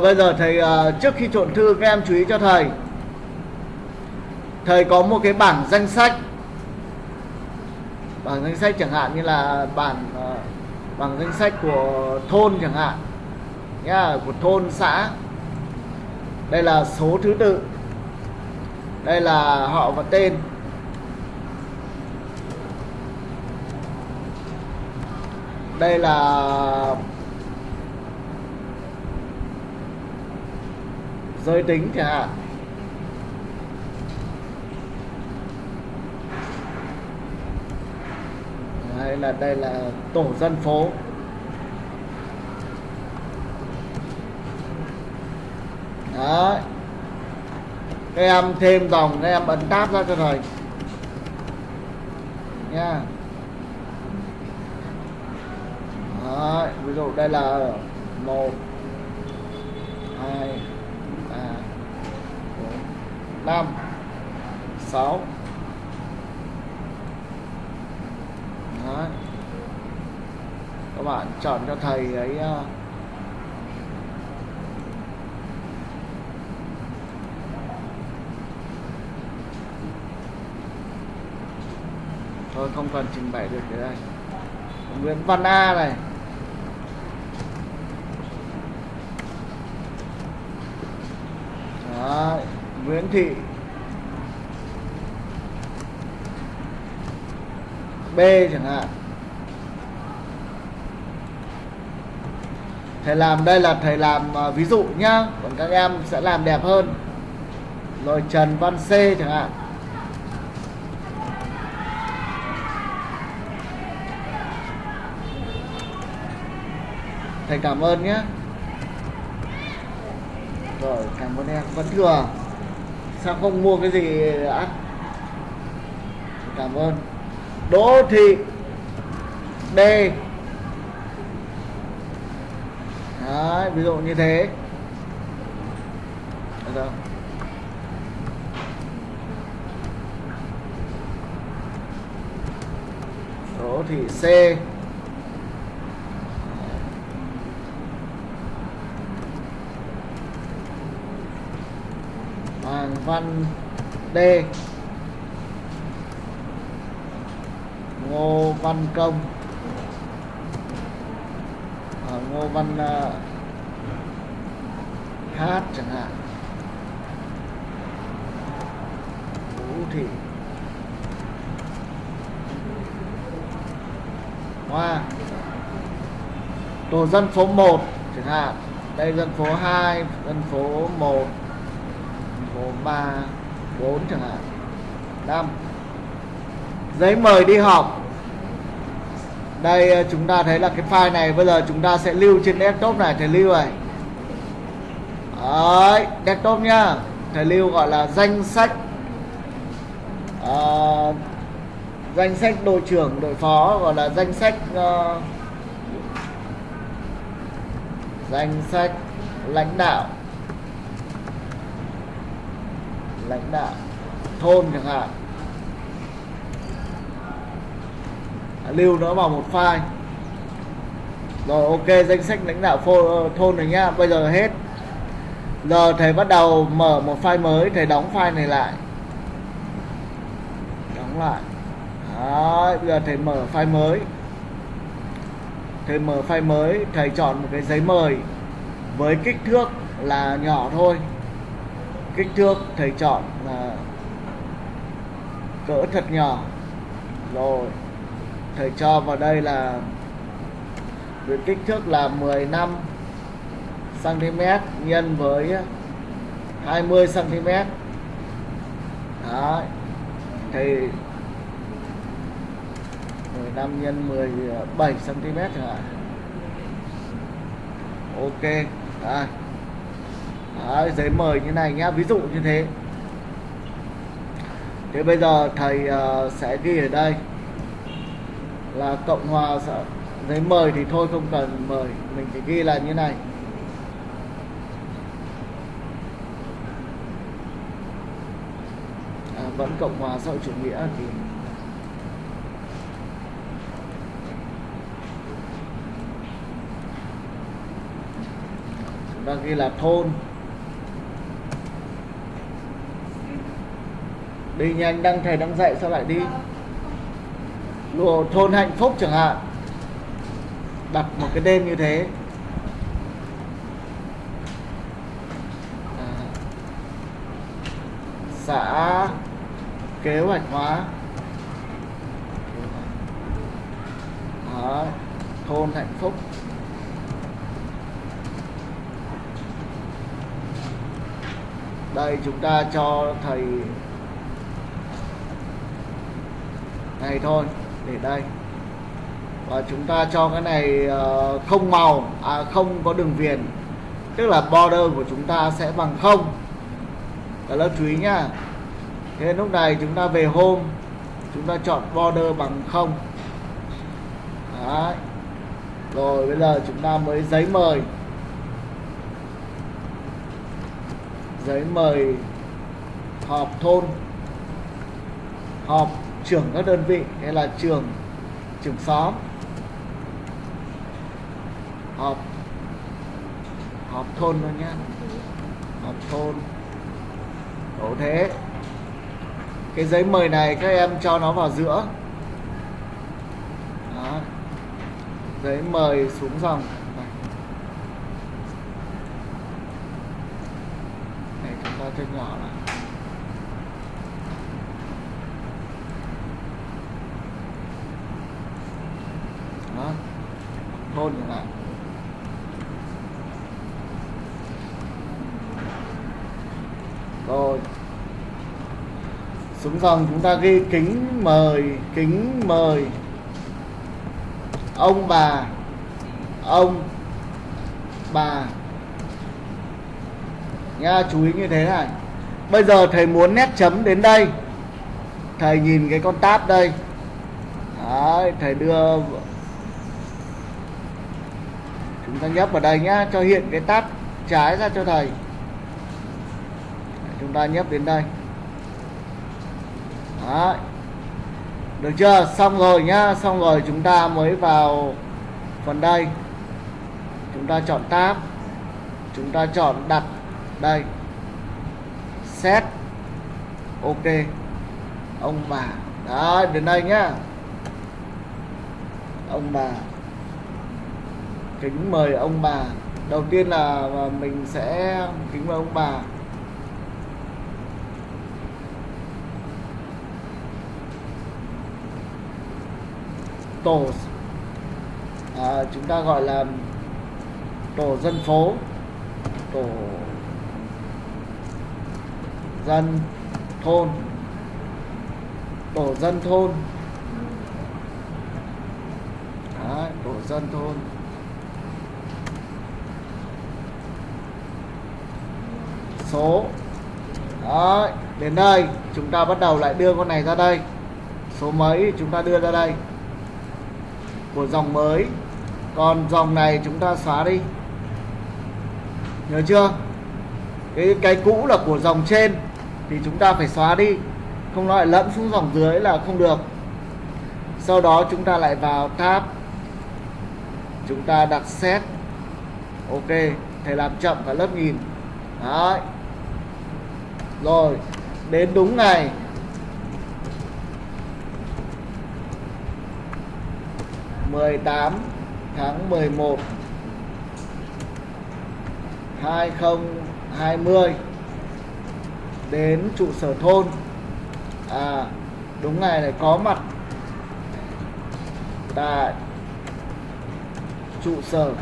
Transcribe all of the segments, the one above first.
Bây giờ thầy à, trước khi trộn thư, các em chú ý cho thầy. Thầy có một cái bảng danh sách. Bảng danh sách chẳng hạn như là bản à, bảng danh sách của thôn chẳng hạn. Nhá, của thôn, xã. Đây là số thứ tự. Đây là họ và tên. Đây là giới tính chẳng hạn hay là đây là tổ dân phố. Đấy. Các em thêm dòng các em ấn tab ra cho thầy nha. Đấy, ví dụ đây là một hai năm sáu. Đấy. các bạn chọn cho thầy ấy uh, thôi không cần trình bày được cái đây Nguyễn Văn A này. Đấy, Nguyễn Thị. B chẳng hạn. Thầy làm đây là thầy làm à, ví dụ nhá, Còn các em sẽ làm đẹp hơn. Rồi Trần Văn C chẳng hạn. Thầy cảm ơn nhé Rồi, cảm ơn em. Vẫn thừa. Sao không mua cái gì ăn Cảm ơn. Đỗ Thị. D. Đấy, ví dụ như thế. Được không? Đỗ Thị C. Hoàng Văn D. Ngô Văn Công. À, Ngô Văn uh, Hát chẳng hạn. Vũ Thị. Hoa. Tổ dân phố 1 chẳng hạn. Đây dân phố 2 Dân phố 1 Dân phố 3 4 chẳng hạn. 5 giấy mời đi học đây ờ, chúng ta thấy là cái file này bây giờ chúng ta sẽ lưu trên desktop này thầy lưu này Đấy, desktop nhá. Thầy lưu gọi là danh sách uh, danh sách đội trưởng đội phó gọi là danh sách uh, danh sách lãnh đạo. Lãnh đạo thôn chẳng hạn. Lưu nó vào một file. Rồi ok danh sách lãnh đạo phô, thôn này nhá bây giờ hết. Giờ thầy bắt đầu mở một file mới thầy đóng file này lại. Đóng lại. Đấy, bây giờ thầy mở file mới. Thầy mở file mới thầy chọn một cái giấy mời với kích thước là nhỏ thôi. Kích thước thầy chọn là cỡ thật nhỏ. Rồi thầy cho vào đây là với kích thước là 15 cm nhân với 20 cm đó thì 15 nhân 17 cm chẳng hạn ok. Đây Đấy, giấy mời như này nhá ví dụ như thế. Thế bây giờ thầy uh, sẽ ghi ở đây là cộng hòa giấy mời thì thôi không cần mời. Mình chỉ ghi là như này. À, vẫn cộng hòa xã hội chủ nghĩa thì chúng ta ghi là thôn. Đi nhanh đang thầy đang dạy sao lại đi? Lùa thôn hạnh phúc chẳng hạn. Đặt một cái tên như thế. À, xã kế hoạch hóa. Đó, thôn hạnh phúc. Đây chúng ta cho thầy này thôi để đây. Và chúng ta cho cái này ờ, không màu à không có đường viền. Tức là border của chúng ta sẽ bằng không. Cả lớp chú ý nhá. Thế lúc này chúng ta về home, chúng ta chọn border bằng không. Đấy. rồi, bây giờ chúng ta mới giấy mời. Giấy mời họp thôn. Họp trưởng các đơn vị hay là trường trưởng xóm. Họp họp thôn thôi nhá. Họp thôn. Tổ thế. Cái giấy mời này các em cho nó vào giữa. Đó. giấy mời xuống dòng. Này, chúng ta cho nhỏ lại. Nó hôn chẳng hạn rồi. Xuống dòng chúng ta ghi kính mời kính mời. Ông bà ông bà. Nha chú ý như thế này. Bây giờ thầy muốn nét chấm đến đây. Thầy nhìn cái con tab đây. Đấy, thầy đưa chúng ta nhấp vào đây nhá, cho hiện cái tab trái ra cho thầy. Chúng ta nhấp đến đây. Đấy. được chưa? Xong rồi nhá, xong rồi chúng ta mới vào phần đây. Chúng ta chọn tab chúng ta chọn đặt đây. Set. Ok. Ông bà. Đó đến đây nhá. Ông bà kính mời ông bà. Đầu tiên là à, mình sẽ kính mời ông bà. Tổ à, chúng ta gọi là tổ dân phố. Tổ dân thôn. Tổ dân thôn. Đấy, tổ dân thôn. Số. Đấy, đến đây chúng ta bắt đầu lại đưa con này ra đây. Số mấy chúng ta đưa ra đây? Của dòng mới. Còn dòng này chúng ta xóa đi. Nhớ chưa? Cái cái cũ là của dòng trên thì chúng ta phải xóa đi. Không nói lẫn xuống dòng dưới là không được. Sau đó chúng ta lại vào tab. Chúng ta đặt set. Ok thầy làm chậm cả lớp nhìn. Đấy rồi, đến đúng ngày. mười tám tháng mười một. hai không hai mươi đến trụ sở thôn. À đúng ngày này có mặt tại trụ sở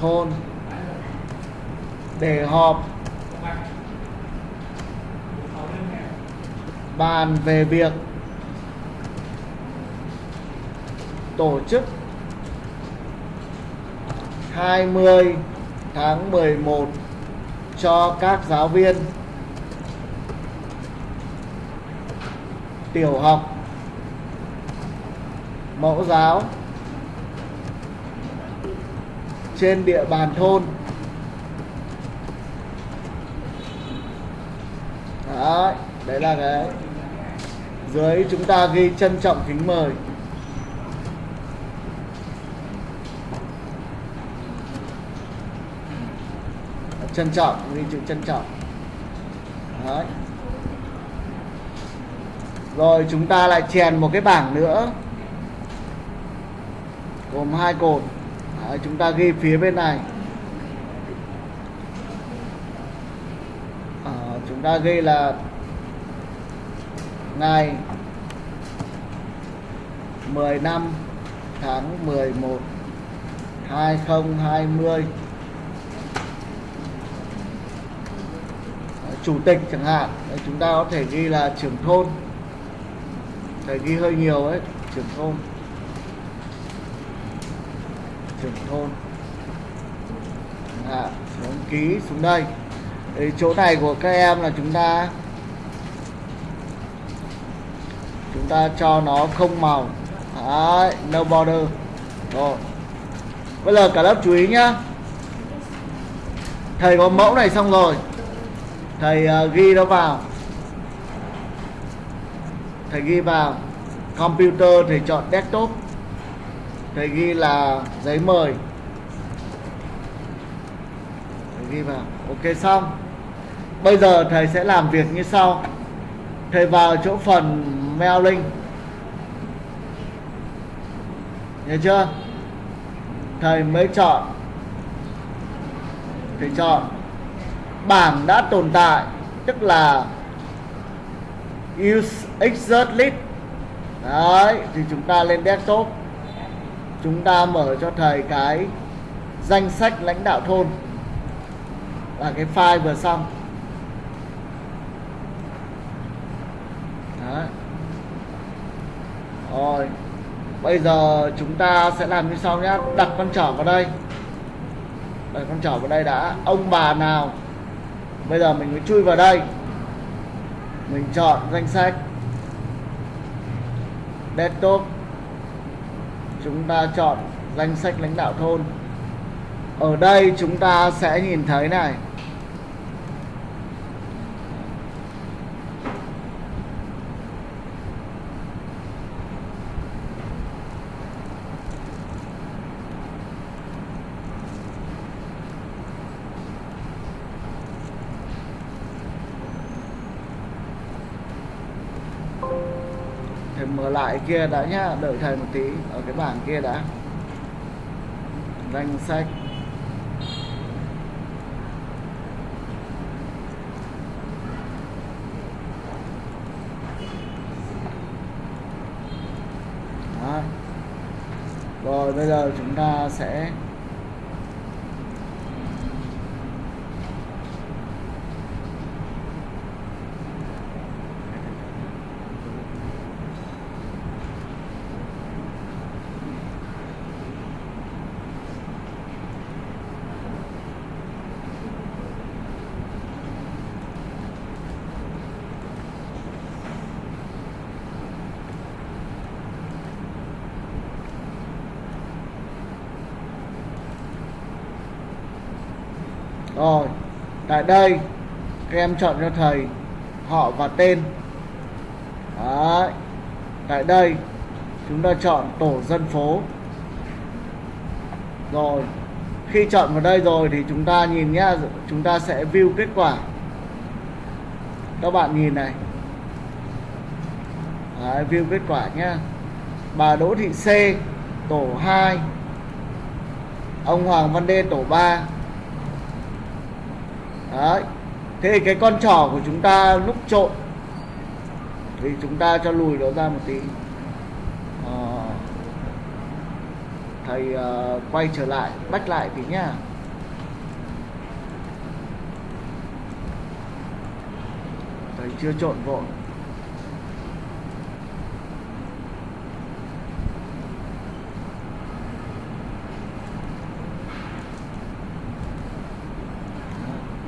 thôn để họp. Bàn về việc tổ chức 20 tháng 11 cho các giáo viên tiểu học mẫu giáo trên địa bàn thôn. đấy đấy là cái dưới chúng ta ghi trân trọng kính mời. Trân trọng ghi chữ trân trọng. Đấy. Rồi chúng ta lại chèn một cái bảng nữa. Gồm hai cột. Đấy, chúng ta ghi phía bên này. Chúng ta ghi là ngày 10 năm tháng 11 2020 chủ tịch chẳng hạn. Chúng ta có thể ghi là trưởng thôn. Thầy ghi hơi nhiều ấy, trưởng thôn. Trưởng thôn. À xuống ký, xuống đây. Đấy, chỗ này của các em là chúng ta chúng ta cho nó không màu. Đấy, no border. Rồi. Bây giờ cả lớp chú ý nhá. Thầy có mẫu này xong rồi. Thầy uh, ghi nó vào. Thầy ghi vào. Computer thầy chọn desktop. Thầy ghi là giấy mời. Thầy ghi vào. Ok xong bây giờ thầy sẽ làm việc như sau. Thầy vào chỗ phần mailing nhớ chưa? Thầy mới chọn. Thầy chọn. Bảng đã tồn tại, tức là use exert list. Đấy, thì chúng ta lên desktop. Chúng ta mở cho thầy cái danh sách lãnh đạo thôn. Và cái file vừa xong đấy rồi, bây giờ chúng ta sẽ làm như sau nhé đặt con trỏ vào đây. Đặt con trỏ vào đây đã. Ông bà nào? Bây giờ mình mới chui vào đây. Mình chọn danh sách. Desktop. Chúng ta chọn danh sách lãnh đạo thôn. Ở đây chúng ta sẽ nhìn thấy này. Thầy mở lại kia đã nhá, đợi thầy một tí, ở cái bảng kia đã danh sách Đó. rồi, bây giờ chúng ta sẽ Rồi, tại đây các em chọn cho thầy họ và tên. Đấy. Tại đây chúng ta chọn tổ dân phố. Rồi, khi chọn vào đây rồi thì chúng ta nhìn nhá, chúng ta sẽ view kết quả. Các bạn nhìn này. Đấy, view kết quả nhá. Bà Đỗ Thị C tổ 2 Ông Hoàng Văn Đê tổ 3 Đấy. Thế cái con trỏ của chúng ta lúc trộn thì chúng ta cho lùi nó ra một tí. À, thầy uh, quay trở lại, bách lại tí nhá. Thầy chưa trộn vội.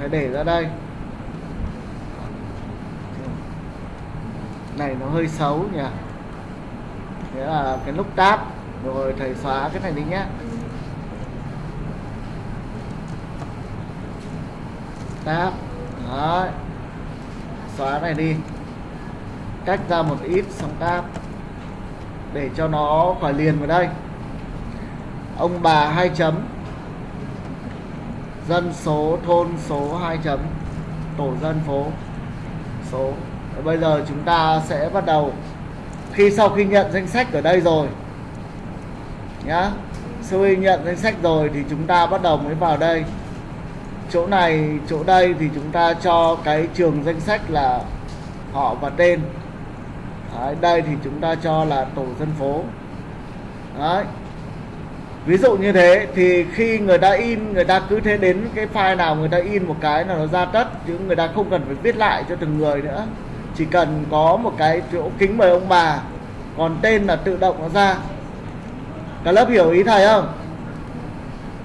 Thầy để ra đây. Này, nó hơi xấu nhỉ? Thế là cái nút tab rồi, thầy xóa cái này đi nhé. Tab đó xóa này đi. Cách ra một ít, xong tab để cho nó khỏi liền vào đây. Ông bà hai chấm dân số thôn số 2 chấm tổ dân phố số. Bây giờ chúng ta sẽ bắt đầu. Khi sau khi nhận danh sách ở đây rồi nhá sau khi nhận danh sách rồi thì chúng ta bắt đầu mới vào đây. Chỗ này chỗ đây thì chúng ta cho cái trường danh sách là họ và tên. Đấy, đây thì chúng ta cho là tổ dân phố. Đấy ví dụ như thế, thì khi người ta in, người ta cứ thế đến cái file nào người ta in một cái là nó ra tất, chứ người ta không cần phải viết lại cho từng người nữa. Chỉ cần có một cái chỗ kính mời ông bà, còn tên là tự động nó ra. Cả lớp hiểu ý thầy không?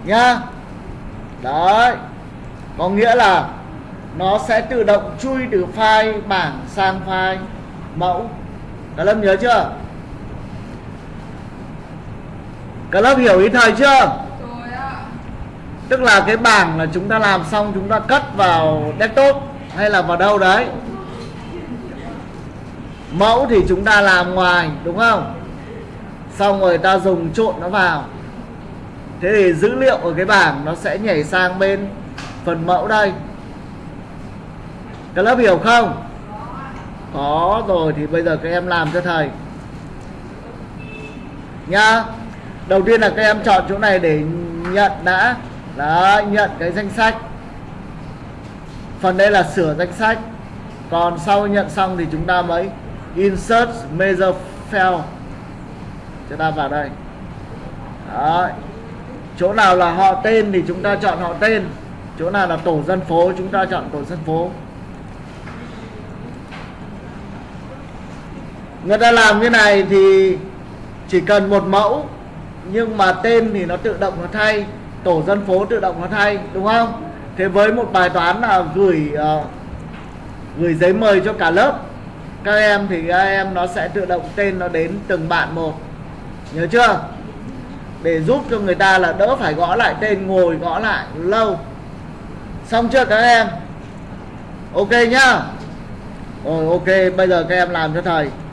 Nhá. Đấy. Có nghĩa là nó sẽ tự động chui từ file bảng sang file mẫu. Cả lớp nhớ chưa? Cả lớp hiểu ý thầy chưa? Rồi ạ. tức là cái bảng là chúng ta làm xong chúng ta cất vào desktop hay là vào đâu đấy? Mẫu thì chúng ta làm ngoài đúng không? Xong rồi ta dùng trộn nó vào. Thế thì dữ liệu ở cái bảng nó sẽ nhảy sang bên phần mẫu đây. Các lớp hiểu không? Có rồi thì bây giờ các em làm cho thầy. Nhá đầu tiên là các em chọn chỗ này để nhận đã. Đó nhận cái danh sách. Phần đây là sửa danh sách. Còn sau nhận xong thì chúng ta mới insert major file. Chúng ta vào đây. Đó chỗ nào là họ tên thì chúng ta chọn họ tên. Chỗ nào là tổ dân phố, chúng ta chọn tổ dân phố. Người ta làm như này thì chỉ cần một mẫu nhưng mà tên thì nó tự động nó thay tổ dân phố tự động nó thay đúng không? Thế với một bài toán là gửi uh, gửi giấy mời cho cả lớp các em thì các em nó sẽ tự động tên nó đến từng bạn một. Nhớ chưa? Để giúp cho người ta là đỡ phải gõ lại tên ngồi gõ lại lâu. Xong chưa các em? Ok nhá. Rồi ok bây giờ các em làm cho thầy.